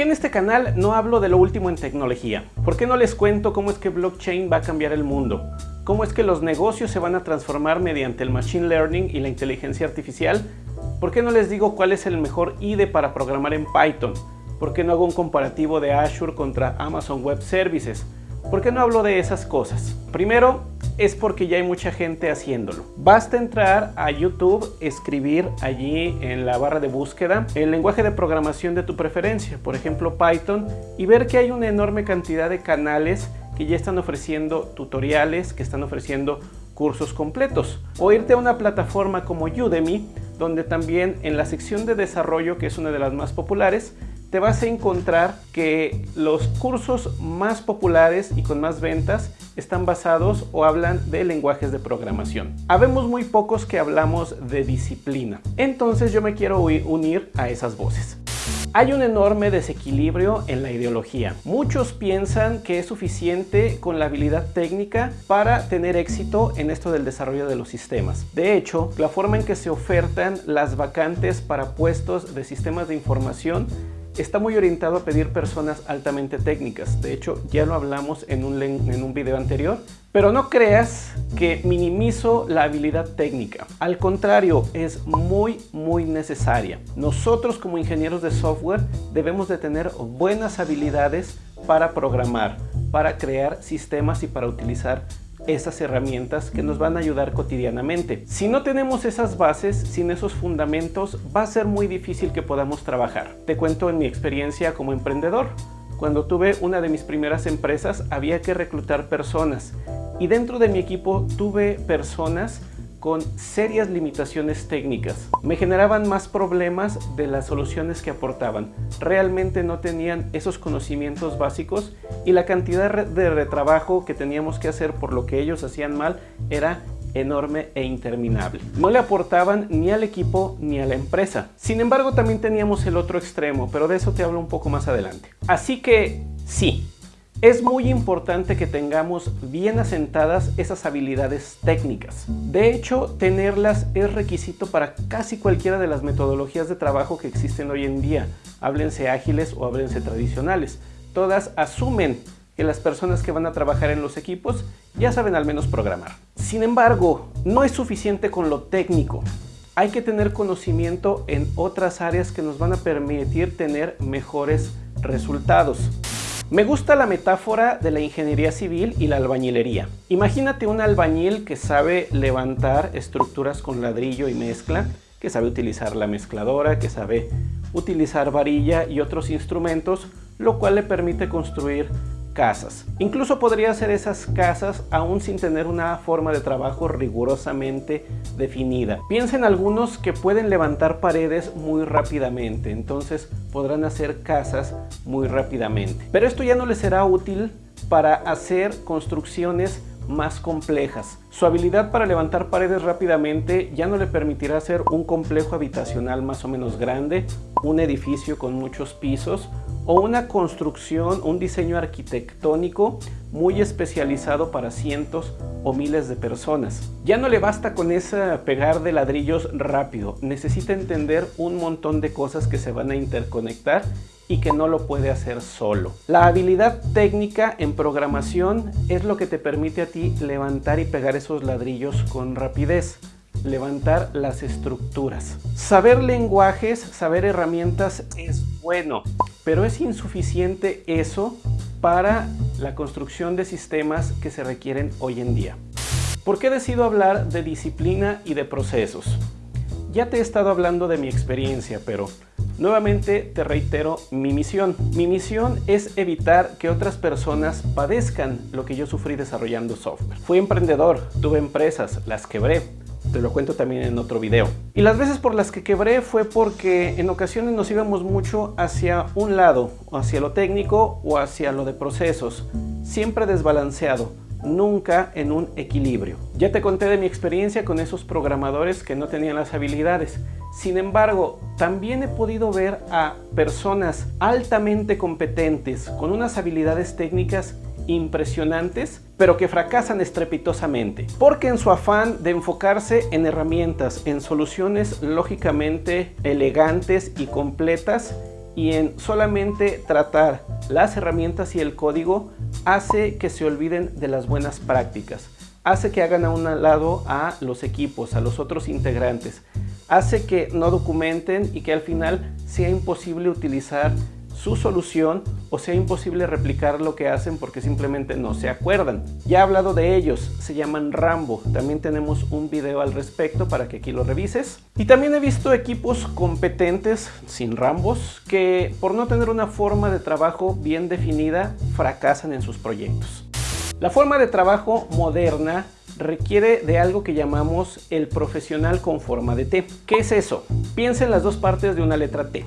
qué en este canal no hablo de lo último en tecnología? ¿Por qué no les cuento cómo es que blockchain va a cambiar el mundo? ¿Cómo es que los negocios se van a transformar mediante el machine learning y la inteligencia artificial? ¿Por qué no les digo cuál es el mejor IDE para programar en Python? ¿Por qué no hago un comparativo de Azure contra Amazon Web Services? ¿Por qué no hablo de esas cosas? Primero, es porque ya hay mucha gente haciéndolo. Basta entrar a YouTube, escribir allí en la barra de búsqueda el lenguaje de programación de tu preferencia, por ejemplo Python, y ver que hay una enorme cantidad de canales que ya están ofreciendo tutoriales, que están ofreciendo cursos completos. O irte a una plataforma como Udemy, donde también en la sección de desarrollo, que es una de las más populares, te vas a encontrar que los cursos más populares y con más ventas están basados o hablan de lenguajes de programación. Habemos muy pocos que hablamos de disciplina, entonces yo me quiero unir a esas voces. Hay un enorme desequilibrio en la ideología. Muchos piensan que es suficiente con la habilidad técnica para tener éxito en esto del desarrollo de los sistemas. De hecho, la forma en que se ofertan las vacantes para puestos de sistemas de información está muy orientado a pedir personas altamente técnicas. De hecho, ya lo hablamos en un, en un video anterior. Pero no creas que minimizo la habilidad técnica. Al contrario, es muy, muy necesaria. Nosotros como ingenieros de software debemos de tener buenas habilidades para programar, para crear sistemas y para utilizar esas herramientas que nos van a ayudar cotidianamente. Si no tenemos esas bases, sin esos fundamentos, va a ser muy difícil que podamos trabajar. Te cuento en mi experiencia como emprendedor. Cuando tuve una de mis primeras empresas había que reclutar personas y dentro de mi equipo tuve personas con serias limitaciones técnicas. Me generaban más problemas de las soluciones que aportaban. Realmente no tenían esos conocimientos básicos y la cantidad de retrabajo que teníamos que hacer por lo que ellos hacían mal era enorme e interminable. No le aportaban ni al equipo ni a la empresa. Sin embargo, también teníamos el otro extremo, pero de eso te hablo un poco más adelante. Así que sí, es muy importante que tengamos bien asentadas esas habilidades técnicas. De hecho, tenerlas es requisito para casi cualquiera de las metodologías de trabajo que existen hoy en día, háblense ágiles o háblense tradicionales. Todas asumen que las personas que van a trabajar en los equipos ya saben al menos programar. Sin embargo, no es suficiente con lo técnico. Hay que tener conocimiento en otras áreas que nos van a permitir tener mejores resultados. Me gusta la metáfora de la ingeniería civil y la albañilería. Imagínate un albañil que sabe levantar estructuras con ladrillo y mezcla, que sabe utilizar la mezcladora, que sabe utilizar varilla y otros instrumentos, lo cual le permite construir casas. Incluso podría hacer esas casas aún sin tener una forma de trabajo rigurosamente definida. Piensen algunos que pueden levantar paredes muy rápidamente, entonces podrán hacer casas muy rápidamente. Pero esto ya no les será útil para hacer construcciones más complejas. Su habilidad para levantar paredes rápidamente ya no le permitirá hacer un complejo habitacional más o menos grande, un edificio con muchos pisos o una construcción, un diseño arquitectónico muy especializado para cientos o miles de personas. Ya no le basta con ese pegar de ladrillos rápido, necesita entender un montón de cosas que se van a interconectar y que no lo puede hacer solo. La habilidad técnica en programación es lo que te permite a ti levantar y pegar esos ladrillos con rapidez levantar las estructuras. Saber lenguajes, saber herramientas es bueno, pero es insuficiente eso para la construcción de sistemas que se requieren hoy en día. ¿Por qué decido hablar de disciplina y de procesos? Ya te he estado hablando de mi experiencia, pero nuevamente te reitero mi misión. Mi misión es evitar que otras personas padezcan lo que yo sufrí desarrollando software. Fui emprendedor, tuve empresas, las quebré, te lo cuento también en otro video. Y las veces por las que quebré fue porque en ocasiones nos íbamos mucho hacia un lado, hacia lo técnico o hacia lo de procesos, siempre desbalanceado nunca en un equilibrio. Ya te conté de mi experiencia con esos programadores que no tenían las habilidades. Sin embargo, también he podido ver a personas altamente competentes con unas habilidades técnicas impresionantes, pero que fracasan estrepitosamente, porque en su afán de enfocarse en herramientas, en soluciones lógicamente elegantes y completas, y en solamente tratar las herramientas y el código hace que se olviden de las buenas prácticas, hace que hagan a un lado a los equipos, a los otros integrantes, hace que no documenten y que al final sea imposible utilizar su solución o sea imposible replicar lo que hacen porque simplemente no se acuerdan. Ya he hablado de ellos, se llaman Rambo, también tenemos un video al respecto para que aquí lo revises. Y también he visto equipos competentes, sin Rambos, que por no tener una forma de trabajo bien definida, fracasan en sus proyectos. La forma de trabajo moderna requiere de algo que llamamos el profesional con forma de T. ¿Qué es eso? Piensa en las dos partes de una letra T.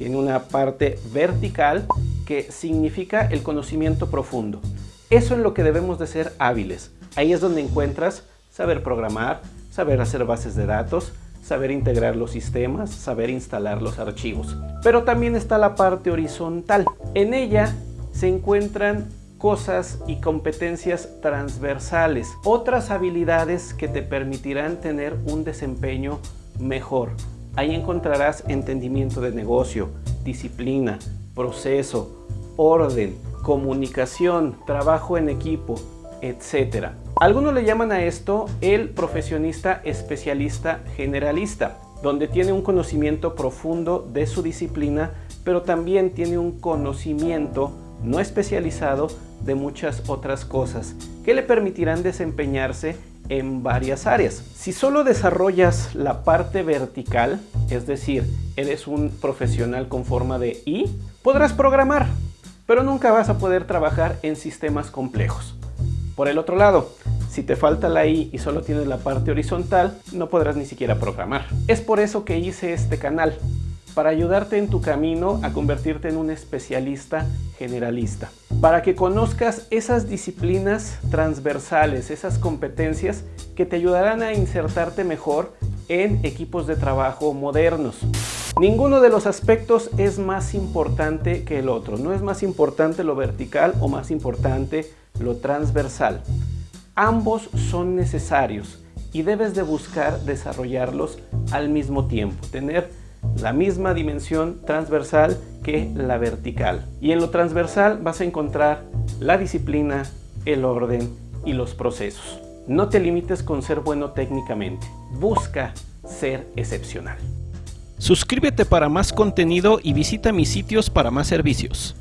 Tiene una parte vertical que significa el conocimiento profundo. Eso es lo que debemos de ser hábiles. Ahí es donde encuentras saber programar, saber hacer bases de datos, saber integrar los sistemas, saber instalar los archivos. Pero también está la parte horizontal. En ella se encuentran cosas y competencias transversales, otras habilidades que te permitirán tener un desempeño mejor, Ahí encontrarás entendimiento de negocio, disciplina, proceso, orden, comunicación, trabajo en equipo, etc. Algunos le llaman a esto el profesionista especialista generalista, donde tiene un conocimiento profundo de su disciplina, pero también tiene un conocimiento no especializado de muchas otras cosas que le permitirán desempeñarse en varias áreas. Si solo desarrollas la parte vertical, es decir, eres un profesional con forma de I, podrás programar, pero nunca vas a poder trabajar en sistemas complejos. Por el otro lado, si te falta la I y solo tienes la parte horizontal, no podrás ni siquiera programar. Es por eso que hice este canal, para ayudarte en tu camino a convertirte en un especialista generalista. Para que conozcas esas disciplinas transversales, esas competencias que te ayudarán a insertarte mejor en equipos de trabajo modernos. Ninguno de los aspectos es más importante que el otro. No es más importante lo vertical o más importante lo transversal. Ambos son necesarios y debes de buscar desarrollarlos al mismo tiempo. Tener la misma dimensión transversal que la vertical. Y en lo transversal vas a encontrar la disciplina, el orden y los procesos. No te limites con ser bueno técnicamente, busca ser excepcional. Suscríbete para más contenido y visita mis sitios para más servicios.